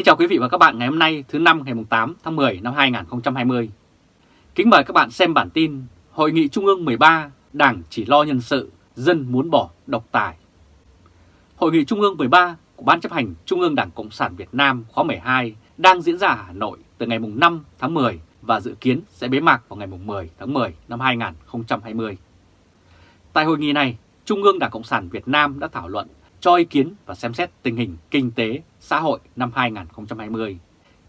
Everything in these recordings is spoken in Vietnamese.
Kính chào quý vị và các bạn ngày hôm nay thứ năm ngày 8 tháng 10 năm 2020. Kính mời các bạn xem bản tin Hội nghị Trung ương 13 Đảng chỉ lo nhân sự, dân muốn bỏ độc tài. Hội nghị Trung ương 13 của Ban chấp hành Trung ương Đảng Cộng sản Việt Nam khóa 12 đang diễn ra ở Hà Nội từ ngày 5 tháng 10 và dự kiến sẽ bế mạc vào ngày 10 tháng 10 năm 2020. Tại hội nghị này, Trung ương Đảng Cộng sản Việt Nam đã thảo luận cho ý kiến và xem xét tình hình kinh tế, xã hội năm 2020,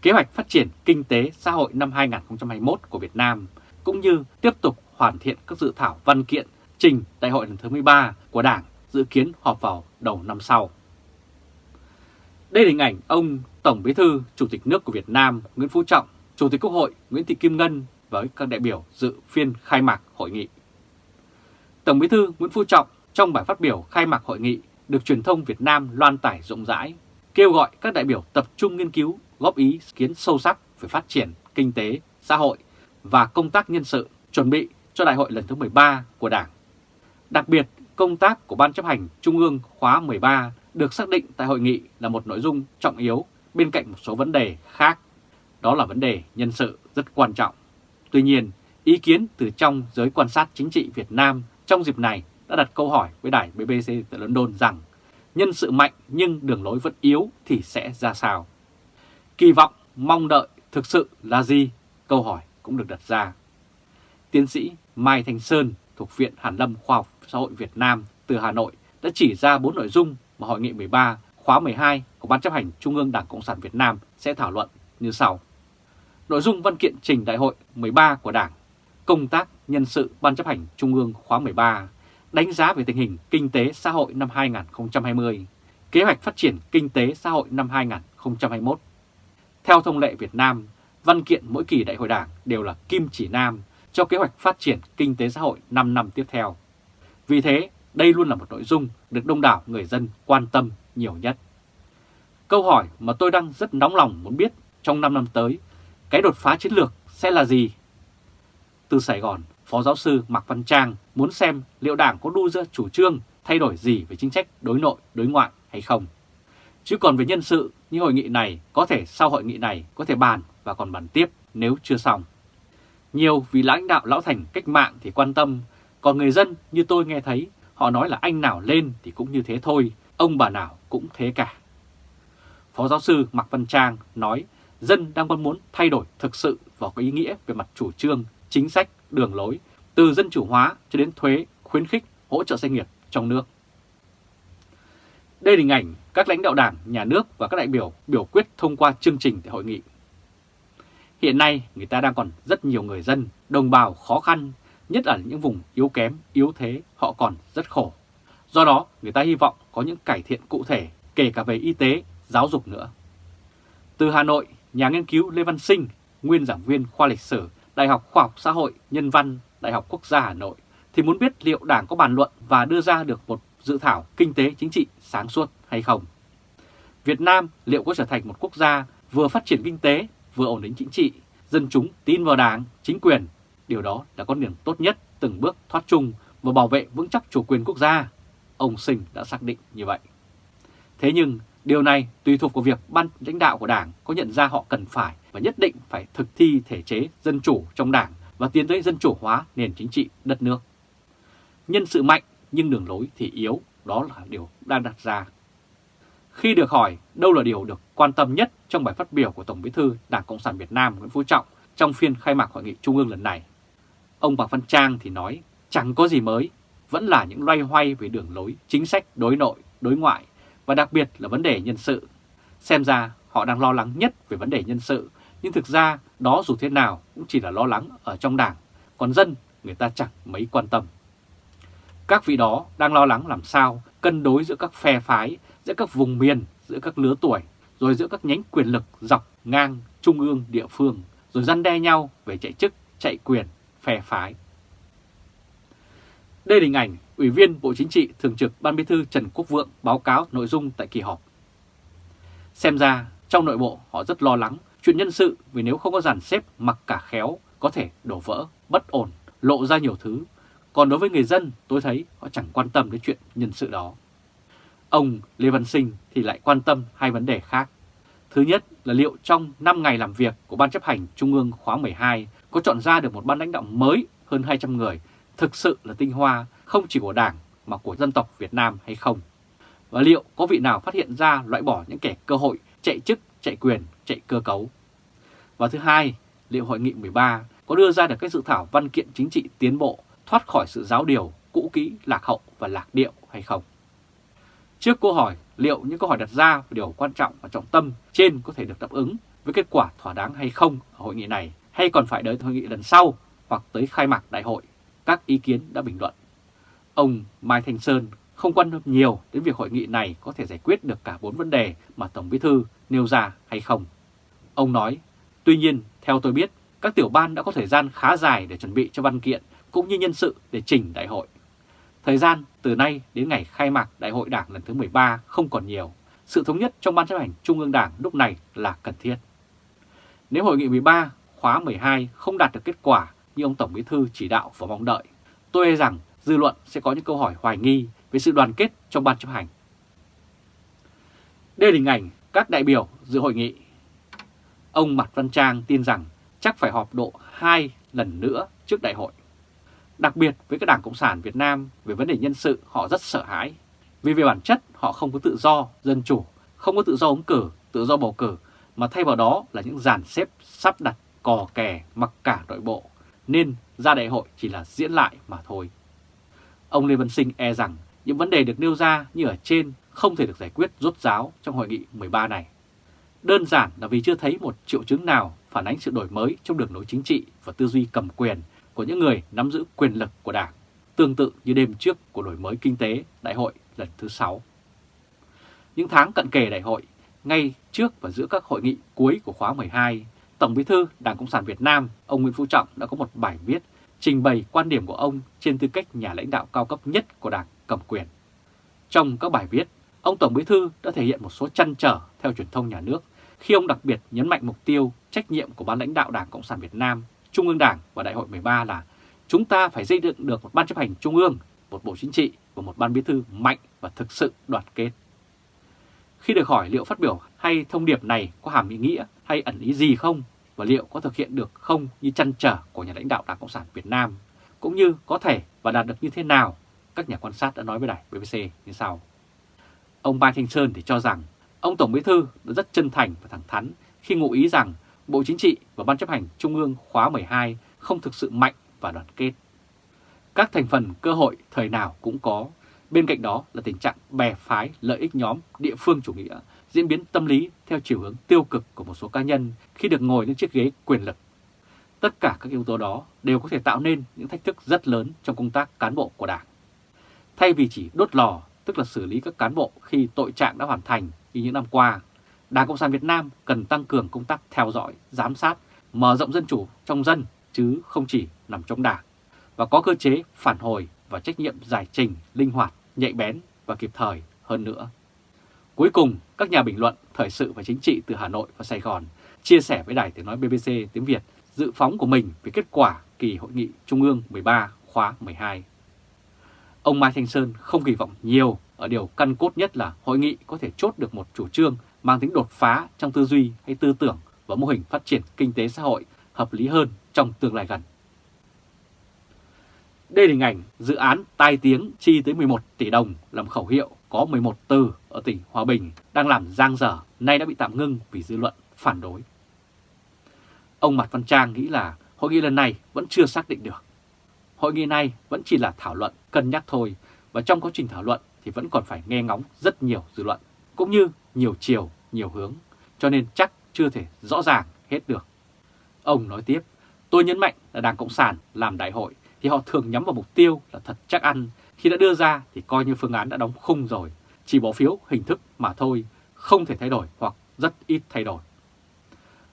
kế hoạch phát triển kinh tế xã hội năm 2021 của Việt Nam, cũng như tiếp tục hoàn thiện các dự thảo văn kiện trình Đại hội lần thứ 13 của Đảng dự kiến họp vào đầu năm sau. Đây là hình ảnh ông Tổng Bí thư Chủ tịch nước của Việt Nam Nguyễn Phú Trọng, Chủ tịch Quốc hội Nguyễn Thị Kim Ngân với các đại biểu dự phiên khai mạc hội nghị. Tổng Bí thư Nguyễn Phú Trọng trong bài phát biểu khai mạc hội nghị được truyền thông Việt Nam loan tải rộng rãi, kêu gọi các đại biểu tập trung nghiên cứu, góp ý kiến sâu sắc về phát triển kinh tế, xã hội và công tác nhân sự chuẩn bị cho đại hội lần thứ 13 của Đảng. Đặc biệt, công tác của Ban chấp hành Trung ương khóa 13 được xác định tại hội nghị là một nội dung trọng yếu bên cạnh một số vấn đề khác. Đó là vấn đề nhân sự rất quan trọng. Tuy nhiên, ý kiến từ trong giới quan sát chính trị Việt Nam trong dịp này đã đặt câu hỏi với đài BBC tại London rằng nhân sự mạnh nhưng đường lối vẫn yếu thì sẽ ra sao? Kỳ vọng, mong đợi thực sự là gì? Câu hỏi cũng được đặt ra. Tiến sĩ Mai Thanh Sơn thuộc Viện Hàn Lâm Khoa học Xã hội Việt Nam từ Hà Nội đã chỉ ra bốn nội dung mà Hội nghị 13 khóa 12 của Ban chấp hành Trung ương Đảng Cộng sản Việt Nam sẽ thảo luận như sau. Nội dung văn kiện trình Đại hội 13 của Đảng, công tác nhân sự Ban chấp hành Trung ương khóa 13 đánh giá về tình hình kinh tế xã hội năm 2020, kế hoạch phát triển kinh tế xã hội năm 2021. Theo thông lệ Việt Nam, văn kiện mỗi kỳ đại hội đảng đều là kim chỉ nam cho kế hoạch phát triển kinh tế xã hội 5 năm tiếp theo. Vì thế, đây luôn là một nội dung được đông đảo người dân quan tâm nhiều nhất. Câu hỏi mà tôi đang rất nóng lòng muốn biết trong 5 năm tới, cái đột phá chiến lược sẽ là gì? Từ Sài Gòn, Phó giáo sư Mạc Văn Trang muốn xem liệu Đảng có đu ra chủ trương thay đổi gì về chính sách đối nội, đối ngoại hay không. Chứ còn về nhân sự, như hội nghị này có thể sau hội nghị này có thể bàn và còn bàn tiếp nếu chưa xong. Nhiều vì lãnh đạo lão thành cách mạng thì quan tâm, còn người dân như tôi nghe thấy họ nói là anh nào lên thì cũng như thế thôi, ông bà nào cũng thế cả. Phó giáo sư Mạc Văn Trang nói dân đang mong muốn thay đổi thực sự vào cái ý nghĩa về mặt chủ trương, chính sách đường lối từ dân chủ hóa cho đến thuế, khuyến khích, hỗ trợ doanh nghiệp trong nước. Đây là hình ảnh các lãnh đạo đảng, nhà nước và các đại biểu biểu quyết thông qua chương trình tại hội nghị. Hiện nay người ta đang còn rất nhiều người dân, đồng bào khó khăn, nhất là những vùng yếu kém, yếu thế, họ còn rất khổ. Do đó người ta hy vọng có những cải thiện cụ thể, kể cả về y tế, giáo dục nữa. Từ Hà Nội, nhà nghiên cứu Lê Văn Sinh, nguyên giảng viên khoa lịch sử Đại học Khoa học Xã hội Nhân văn Đại học Quốc gia Hà Nội thì muốn biết liệu Đảng có bàn luận và đưa ra được một dự thảo kinh tế chính trị sáng suốt hay không. Việt Nam liệu có trở thành một quốc gia vừa phát triển kinh tế, vừa ổn định chính trị, dân chúng tin vào Đảng, chính quyền. Điều đó là con đường tốt nhất từng bước thoát chung và bảo vệ vững chắc chủ quyền quốc gia. Ông Sinh đã xác định như vậy. Thế nhưng điều này tùy thuộc vào việc ban lãnh đạo của Đảng có nhận ra họ cần phải và nhất định phải thực thi thể chế dân chủ trong đảng và tiến tới dân chủ hóa nền chính trị đất nước. Nhân sự mạnh nhưng đường lối thì yếu, đó là điều đang đặt ra. Khi được hỏi đâu là điều được quan tâm nhất trong bài phát biểu của Tổng bí thư Đảng Cộng sản Việt Nam Nguyễn Phú Trọng trong phiên khai mạc hội nghị trung ương lần này, ông Bạc Văn Trang thì nói chẳng có gì mới, vẫn là những loay hoay về đường lối chính sách đối nội, đối ngoại và đặc biệt là vấn đề nhân sự. Xem ra họ đang lo lắng nhất về vấn đề nhân sự nhưng thực ra đó dù thế nào cũng chỉ là lo lắng ở trong đảng, còn dân người ta chẳng mấy quan tâm. Các vị đó đang lo lắng làm sao cân đối giữa các phe phái, giữa các vùng miền, giữa các lứa tuổi, rồi giữa các nhánh quyền lực dọc, ngang, trung ương, địa phương, rồi răn đe nhau về chạy chức, chạy quyền, phe phái. Đây là hình ảnh Ủy viên Bộ Chính trị Thường trực Ban Bí thư Trần Quốc Vượng báo cáo nội dung tại kỳ họp. Xem ra trong nội bộ họ rất lo lắng Chuyện nhân sự vì nếu không có dàn xếp mặc cả khéo có thể đổ vỡ, bất ổn, lộ ra nhiều thứ. Còn đối với người dân tôi thấy họ chẳng quan tâm đến chuyện nhân sự đó. Ông Lê Văn Sinh thì lại quan tâm hai vấn đề khác. Thứ nhất là liệu trong 5 ngày làm việc của Ban chấp hành Trung ương khóa 12 có chọn ra được một ban lãnh đạo mới hơn 200 người thực sự là tinh hoa không chỉ của Đảng mà của dân tộc Việt Nam hay không? Và liệu có vị nào phát hiện ra loại bỏ những kẻ cơ hội chạy chức, chạy quyền, chạy cơ cấu? Và thứ hai, liệu Hội nghị 13 có đưa ra được các dự thảo văn kiện chính trị tiến bộ thoát khỏi sự giáo điều, cũ kỹ, lạc hậu và lạc điệu hay không? Trước câu hỏi liệu những câu hỏi đặt ra về điều quan trọng và trọng tâm trên có thể được đáp ứng với kết quả thỏa đáng hay không ở hội nghị này hay còn phải đợi hội nghị lần sau hoặc tới khai mạc đại hội, các ý kiến đã bình luận. Ông Mai Thanh Sơn không quan tâm nhiều đến việc hội nghị này có thể giải quyết được cả bốn vấn đề mà Tổng Bí Thư nêu ra hay không. Ông nói, tuy nhiên, theo tôi biết, các tiểu ban đã có thời gian khá dài để chuẩn bị cho văn kiện cũng như nhân sự để trình đại hội. Thời gian từ nay đến ngày khai mạc Đại hội Đảng lần thứ 13 không còn nhiều. Sự thống nhất trong Ban chấp hành Trung ương Đảng lúc này là cần thiết. Nếu Hội nghị 13 khóa 12 không đạt được kết quả như ông Tổng Bí Thư chỉ đạo và mong đợi, tôi e rằng dư luận sẽ có những câu hỏi hoài nghi về sự đoàn kết trong Ban chấp hành. Đây là hình ảnh các đại biểu dự hội nghị. Ông Mạc Văn Trang tin rằng chắc phải họp độ 2 lần nữa trước đại hội. Đặc biệt với các đảng Cộng sản Việt Nam về vấn đề nhân sự họ rất sợ hãi. Vì về bản chất họ không có tự do, dân chủ, không có tự do ứng cử, tự do bầu cử, mà thay vào đó là những dàn xếp sắp đặt cò kè mặc cả nội bộ, nên ra đại hội chỉ là diễn lại mà thôi. Ông Lê Văn Sinh e rằng những vấn đề được nêu ra như ở trên không thể được giải quyết rốt ráo trong hội nghị 13 này. Đơn giản là vì chưa thấy một triệu chứng nào phản ánh sự đổi mới trong đường lối chính trị và tư duy cầm quyền của những người nắm giữ quyền lực của Đảng, tương tự như đêm trước của đổi mới kinh tế đại hội lần thứ 6. Những tháng cận kề đại hội, ngay trước và giữa các hội nghị cuối của khóa 12, Tổng Bí thư Đảng Cộng sản Việt Nam, ông Nguyễn Phú Trọng đã có một bài viết trình bày quan điểm của ông trên tư cách nhà lãnh đạo cao cấp nhất của Đảng cầm quyền. Trong các bài viết, ông Tổng Bí thư đã thể hiện một số chăn trở theo truyền thông nhà nước khi ông đặc biệt nhấn mạnh mục tiêu trách nhiệm của ban lãnh đạo Đảng Cộng sản Việt Nam Trung ương Đảng và Đại hội 13 là chúng ta phải xây dựng được một ban chấp hành trung ương, một bộ chính trị và một ban bí thư mạnh và thực sự đoàn kết. Khi được hỏi liệu phát biểu hay thông điệp này có hàm ý nghĩa hay ẩn ý gì không và liệu có thực hiện được không như chăn trở của nhà lãnh đạo Đảng Cộng sản Việt Nam, cũng như có thể và đạt được như thế nào, các nhà quan sát đã nói với đài BBC như sau. Ông Mai Thanh Sơn thì cho rằng ông Tổng Bí Thư đã rất chân thành và thẳng thắn khi ngụ ý rằng Bộ Chính trị và Ban chấp hành Trung ương khóa 12 không thực sự mạnh và đoàn kết. Các thành phần cơ hội thời nào cũng có, bên cạnh đó là tình trạng bè phái lợi ích nhóm địa phương chủ nghĩa, diễn biến tâm lý theo chiều hướng tiêu cực của một số cá nhân khi được ngồi lên chiếc ghế quyền lực. Tất cả các yếu tố đó đều có thể tạo nên những thách thức rất lớn trong công tác cán bộ của Đảng. Thay vì chỉ đốt lò, tức là xử lý các cán bộ khi tội trạng đã hoàn thành như những năm qua, Đảng Cộng sản Việt Nam cần tăng cường công tác theo dõi, giám sát, mở rộng dân chủ trong dân chứ không chỉ nằm trong đảng và có cơ chế phản hồi và trách nhiệm giải trình, linh hoạt, nhạy bén và kịp thời hơn nữa. Cuối cùng, các nhà bình luận thời sự và chính trị từ Hà Nội và Sài Gòn chia sẻ với Đài Tiếng Nói BBC tiếng Việt dự phóng của mình về kết quả kỳ hội nghị Trung ương 13 khóa 12. Ông Mai Thanh Sơn không kỳ vọng nhiều ở điều căn cốt nhất là hội nghị có thể chốt được một chủ trương mang tính đột phá trong tư duy hay tư tưởng và mô hình phát triển kinh tế xã hội hợp lý hơn trong tương lai gần. Đây là hình ảnh dự án tai tiếng chi tới 11 tỷ đồng làm khẩu hiệu có 11 từ ở tỉnh Hòa Bình đang làm giang dở, nay đã bị tạm ngưng vì dư luận phản đối. Ông Mạc Văn Trang nghĩ là hội nghị lần này vẫn chưa xác định được. Hội nghị này vẫn chỉ là thảo luận, cân nhắc thôi, và trong quá trình thảo luận thì vẫn còn phải nghe ngóng rất nhiều dư luận, cũng như nhiều chiều, nhiều hướng, cho nên chắc chưa thể rõ ràng hết được. Ông nói tiếp, tôi nhấn mạnh là Đảng Cộng sản làm đại hội thì họ thường nhắm vào mục tiêu là thật chắc ăn, khi đã đưa ra thì coi như phương án đã đóng khung rồi, chỉ bỏ phiếu hình thức mà thôi, không thể thay đổi hoặc rất ít thay đổi.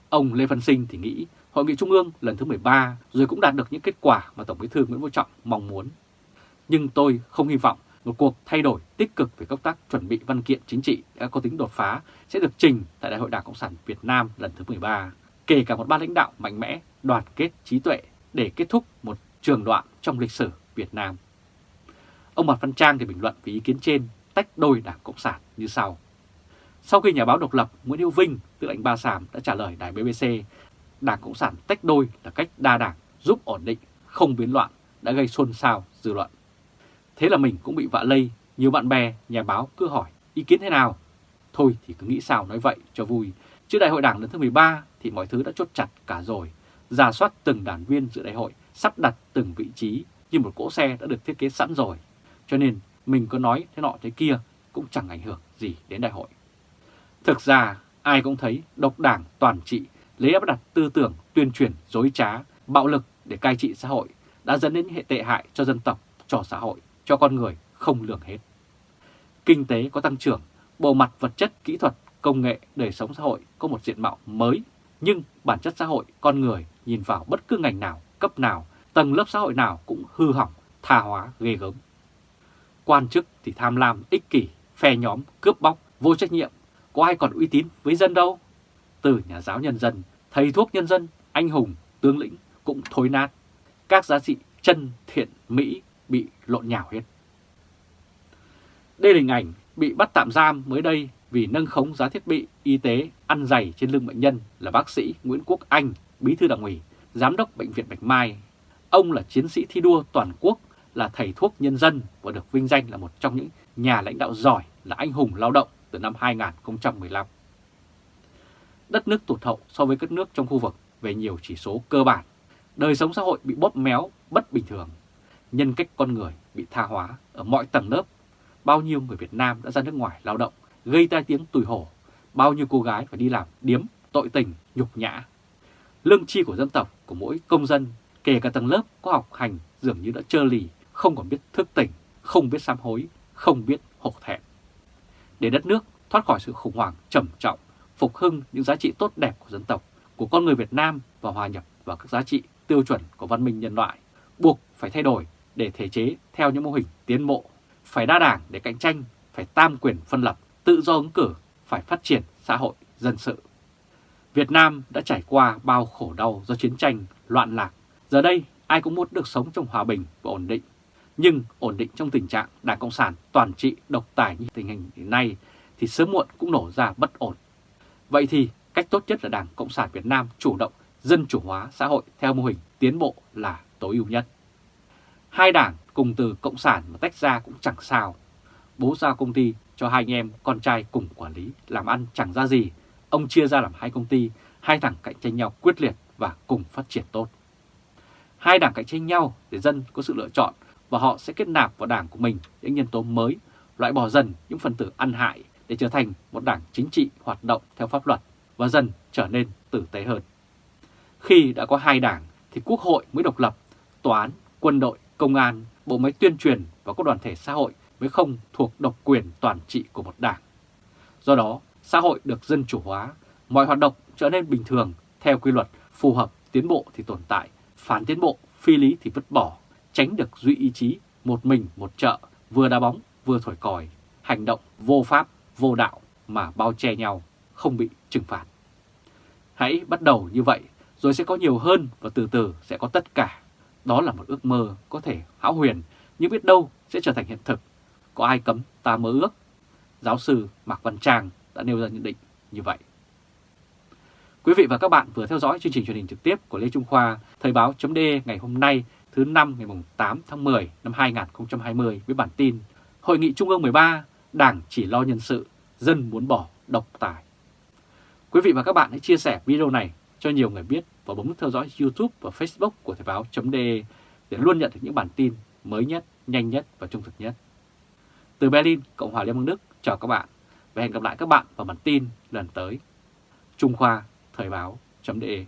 Ông Lê Văn Sinh thì nghĩ Hội nghị Trung ương lần thứ 13 rồi cũng đạt được những kết quả mà Tổng bí thư Nguyễn Phú Trọng mong muốn. Nhưng tôi không hy vọng một cuộc thay đổi tích cực về công tác chuẩn bị văn kiện chính trị đã có tính đột phá sẽ được trình tại Đại hội Đảng Cộng sản Việt Nam lần thứ 13, kể cả một ban lãnh đạo mạnh mẽ, đoàn kết trí tuệ để kết thúc một trường đoạn trong lịch sử Việt Nam. Ông Mạc Văn Trang thì bình luận về ý kiến trên tách đôi Đảng Cộng sản như sau. Sau khi nhà báo độc lập Nguyễn Hữu Vinh, tự anh Ba Sàm đã trả lời đài BBC, Đảng Cộng sản tách đôi là cách đa đảng giúp ổn định, không biến loạn đã gây xôn xao dư luận. Thế là mình cũng bị vạ lây, nhiều bạn bè, nhà báo cứ hỏi ý kiến thế nào. Thôi thì cứ nghĩ sao nói vậy cho vui. Trước đại hội đảng lần thứ 13 thì mọi thứ đã chốt chặt cả rồi. Giả soát từng đảng viên dự đại hội, sắp đặt từng vị trí như một cỗ xe đã được thiết kế sẵn rồi. Cho nên mình có nói thế nọ thế kia cũng chẳng ảnh hưởng gì đến đại hội. Thực ra ai cũng thấy độc đảng toàn trị lấy áp đặt tư tưởng tuyên truyền dối trá, bạo lực để cai trị xã hội đã dẫn đến hệ tệ hại cho dân tộc, cho xã hội, cho con người không lường hết. Kinh tế có tăng trưởng, bộ mặt vật chất, kỹ thuật, công nghệ, đời sống xã hội có một diện mạo mới, nhưng bản chất xã hội, con người nhìn vào bất cứ ngành nào, cấp nào, tầng lớp xã hội nào cũng hư hỏng, tha hóa, ghê gớm. Quan chức thì tham lam, ích kỷ, phe nhóm, cướp bóc, vô trách nhiệm, có ai còn uy tín với dân đâu. Từ nhà giáo nhân dân, thầy thuốc nhân dân, anh hùng, tướng lĩnh cũng thối nát. Các giá trị chân, thiện, mỹ bị lộn nhào hết. Đây là hình ảnh bị bắt tạm giam mới đây vì nâng khống giá thiết bị y tế ăn dày trên lưng bệnh nhân là bác sĩ Nguyễn Quốc Anh, bí thư đảng ủy, giám đốc bệnh viện Bạch Mai. Ông là chiến sĩ thi đua toàn quốc, là thầy thuốc nhân dân và được vinh danh là một trong những nhà lãnh đạo giỏi là anh hùng lao động từ năm 2015. Đất nước tụt hậu so với các nước trong khu vực về nhiều chỉ số cơ bản. Đời sống xã hội bị bóp méo, bất bình thường. Nhân cách con người bị tha hóa ở mọi tầng lớp. Bao nhiêu người Việt Nam đã ra nước ngoài lao động, gây tai tiếng tùy hổ. Bao nhiêu cô gái phải đi làm điếm, tội tình, nhục nhã. Lương chi của dân tộc, của mỗi công dân, kể cả tầng lớp có học hành dường như đã trơ lì, không còn biết thức tỉnh, không biết sám hối, không biết hổ thẹn để đất nước thoát khỏi sự khủng hoảng trầm trọng, phục hưng những giá trị tốt đẹp của dân tộc, của con người Việt Nam và hòa nhập vào các giá trị tiêu chuẩn của văn minh nhân loại, buộc phải thay đổi để thể chế theo những mô hình tiến bộ, phải đa đảng để cạnh tranh, phải tam quyền phân lập, tự do ứng cử, phải phát triển xã hội, dân sự. Việt Nam đã trải qua bao khổ đau do chiến tranh, loạn lạc. Giờ đây, ai cũng muốn được sống trong hòa bình và ổn định nhưng ổn định trong tình trạng Đảng Cộng sản toàn trị độc tài như tình hình hiện nay thì sớm muộn cũng nổ ra bất ổn. Vậy thì cách tốt nhất là Đảng Cộng sản Việt Nam chủ động dân chủ hóa xã hội theo mô hình tiến bộ là tối ưu nhất. Hai đảng cùng từ Cộng sản mà tách ra cũng chẳng sao. Bố giao công ty cho hai anh em con trai cùng quản lý làm ăn chẳng ra gì. Ông chia ra làm hai công ty, hai thằng cạnh tranh nhau quyết liệt và cùng phát triển tốt. Hai đảng cạnh tranh nhau để dân có sự lựa chọn và họ sẽ kết nạp vào đảng của mình những nhân tố mới, loại bỏ dần những phần tử ăn hại để trở thành một đảng chính trị hoạt động theo pháp luật và dần trở nên tử tế hơn. Khi đã có hai đảng thì quốc hội mới độc lập, tòa án, quân đội, công an, bộ máy tuyên truyền và các đoàn thể xã hội mới không thuộc độc quyền toàn trị của một đảng. Do đó, xã hội được dân chủ hóa, mọi hoạt động trở nên bình thường theo quy luật phù hợp tiến bộ thì tồn tại, phản tiến bộ, phi lý thì vứt bỏ, tránh được duy ý chí một mình một chợ, vừa đá bóng vừa thổi còi, hành động vô pháp, vô đạo mà bao che nhau, không bị trừng phạt. Hãy bắt đầu như vậy, rồi sẽ có nhiều hơn và từ từ sẽ có tất cả. Đó là một ước mơ có thể hão huyền, nhưng biết đâu sẽ trở thành hiện thực. Có ai cấm ta mơ ước? Giáo sư Mạc Văn Trang đã nêu ra nhận định như vậy. Quý vị và các bạn vừa theo dõi chương trình truyền hình trực tiếp của Lê Trung Khoa, Thời báo chấm ngày hôm nay thứ năm ngày 8 tháng 10 năm 2020 với bản tin Hội nghị Trung ương 13, Đảng chỉ lo nhân sự, dân muốn bỏ độc tài. Quý vị và các bạn hãy chia sẻ video này cho nhiều người biết và bấm theo dõi YouTube và Facebook của Thời báo.de để luôn nhận được những bản tin mới nhất, nhanh nhất và trung thực nhất. Từ Berlin, Cộng hòa Liên bang Đức, chào các bạn và hẹn gặp lại các bạn vào bản tin lần tới. Trung Khoa Thời báo.de